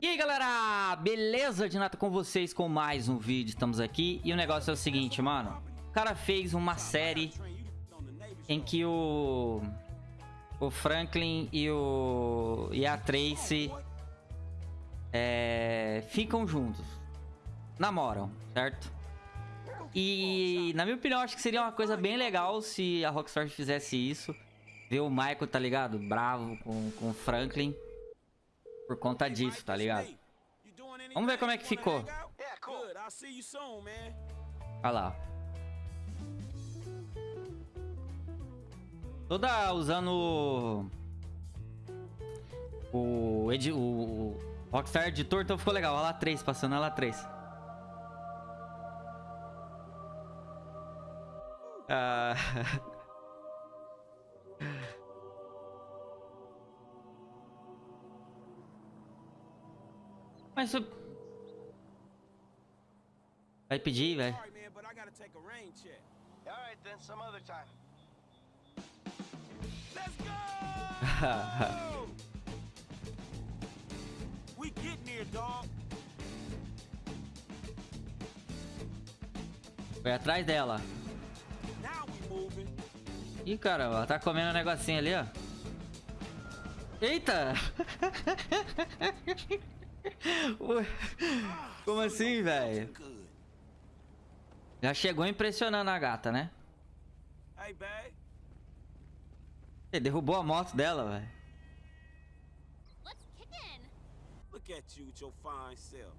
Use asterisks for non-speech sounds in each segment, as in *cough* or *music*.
E aí galera, beleza? De nada com vocês com mais um vídeo, estamos aqui E o negócio é o seguinte, mano O cara fez uma série Em que o O Franklin e o E a Tracy é, Ficam juntos Namoram, certo? E na minha opinião, acho que seria uma coisa bem legal Se a Rockstar fizesse isso Ver o Michael, tá ligado? Bravo com, com o Franklin por conta disso, tá ligado? Vamos ver como é que ficou. Olha lá. Toda usando o, edi o Rockstar Editor, então ficou legal. Olha lá 3, passando lá 3. Ah... *laughs* Mas eu... Vai pedir, velho. *laughs* We getting here, dog. Foi atrás dela. Ih, caramba, ela tá comendo um negocinho ali, ó. Eita! *laughs* Como assim, velho? Já chegou impressionando a gata, né? Ele derrubou a moto dela, velho. Look at you with your fine self.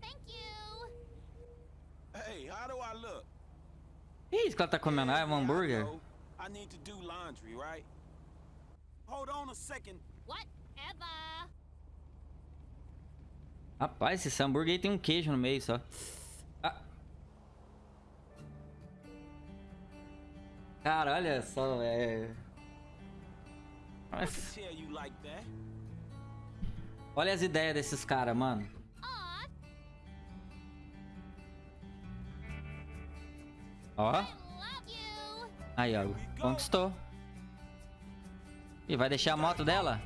Thank you. Hey, how do I look? Que isso que ela tá comendo? Ah, é um hambúrguer? I need to do laundry, right? Hold on a second. Whatever. Rapaz, esse hambúrguer aí tem um queijo no meio só. Ah. Cara, olha só, é... Mas... Olha as ideias desses caras, mano. Ó. Aí, ó. Conquistou. E vai deixar a moto dela?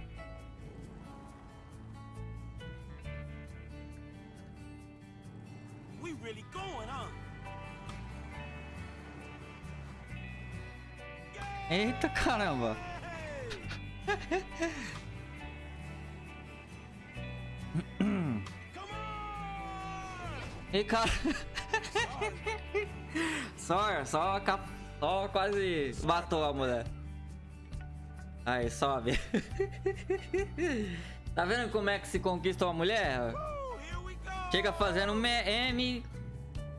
Eita caramba! E cara... só, só, só quase matou a mulher. Aí, sobe. tá vendo como é que se conquista uma mulher? Chega fazendo M,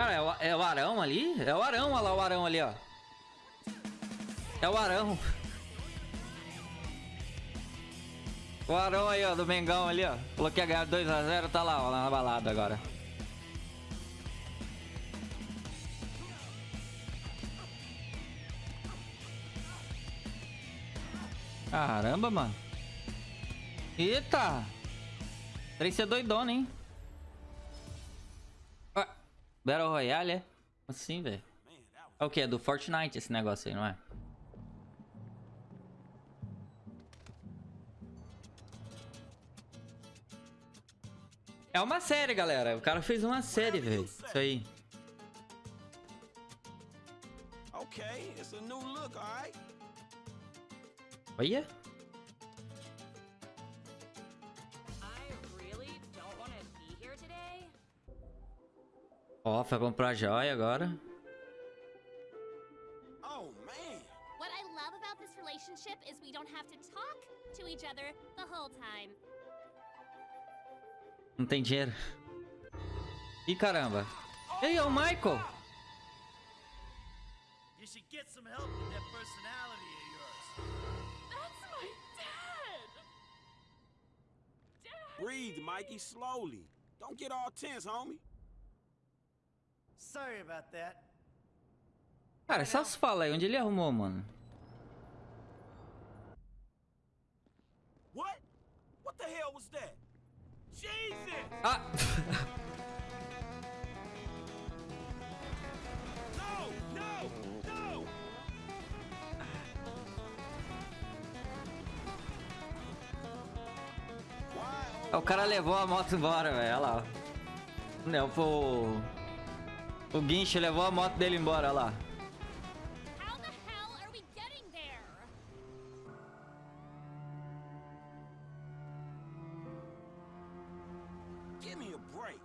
Cara, é o, é o Arão ali? É o Arão, olha lá o Arão ali, ó. É o Arão. O Arão aí, ó, do Mengão ali, ó. Falou que ia ganhar 2x0, tá lá, ó, lá na balada agora. Caramba, mano. Eita! Três ser doidona, hein? Battle Royale, é? Assim, velho. É o que? É do Fortnite esse negócio aí, não é? É uma série, galera. O cara fez uma série, velho. Isso aí. Okay, it's a new look? Olha. Ó, oh, foi comprar joia agora. Oh, man. What I love about this relationship is we don't have to talk to each other the whole time. Não tem dinheiro. Ih, caramba. Ei, é o Michael. You should get some help with that personality of yours. That's my dad. Breathe, Mikey, slowly. Don't get all tense, homie. Sorry about that. Cara, essas falas aí, onde ele arrumou, mano? What? What the hell was that? Jesus! Ah! No! No! No! Why? o cara levou a moto embora, velho. Olha lá. Não, pô. O guincho levou a moto dele embora, olha lá. How the hell are we getting there? Give me a break.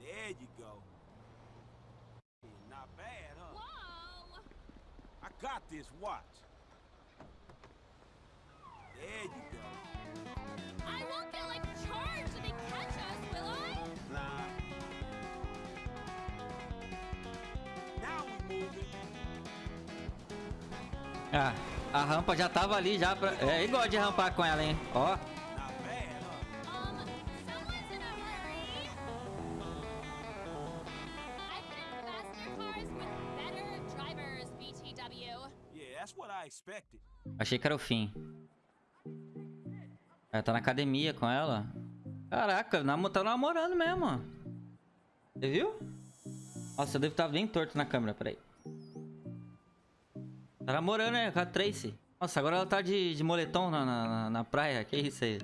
There you go. Not bad, huh? Whoa! I got this. Watch. There you go. I won't get like charged if they catch us, will I? Nah. A rampa já tava ali já pra... É igual de rampar com ela, hein? Ó. Achei que era o fim. Ela tá na academia com ela. Caraca, namo- tá namorando mesmo. Você viu? Nossa, eu devo estar bem torto na câmera, peraí. Tá namorando, né? Com a Tracy. Nossa, agora ela tá de, de moletom na, na, na- praia. Que isso aí?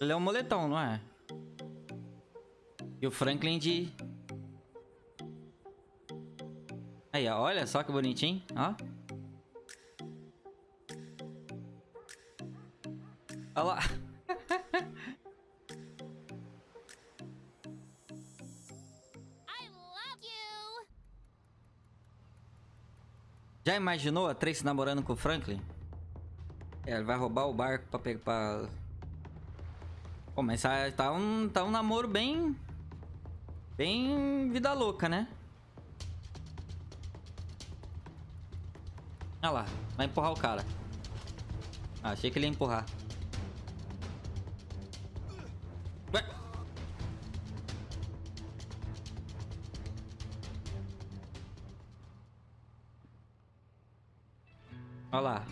Ele é um moletom, não é? E o Franklin de... Aí, ó, olha só que bonitinho, ó. Olha lá. Já imaginou a Tracy namorando com o Franklin? É, ele vai roubar o barco pra pegar. Pra... Pô, mas tá, um, tá um namoro bem. Bem vida louca, né? Olha lá, vai empurrar o cara. Ah, achei que ele ia empurrar. Olha lá.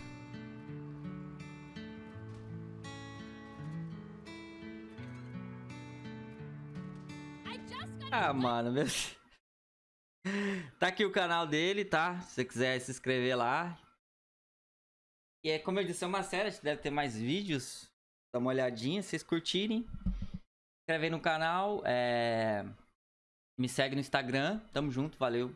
Ah, mano, meu... Tá aqui o canal dele, tá? Se você quiser se inscrever lá. E é como eu disse, é uma série, deve ter mais vídeos. Dá uma olhadinha, se vocês curtirem. Se inscreve aí no canal. É... Me segue no Instagram. Tamo junto, valeu.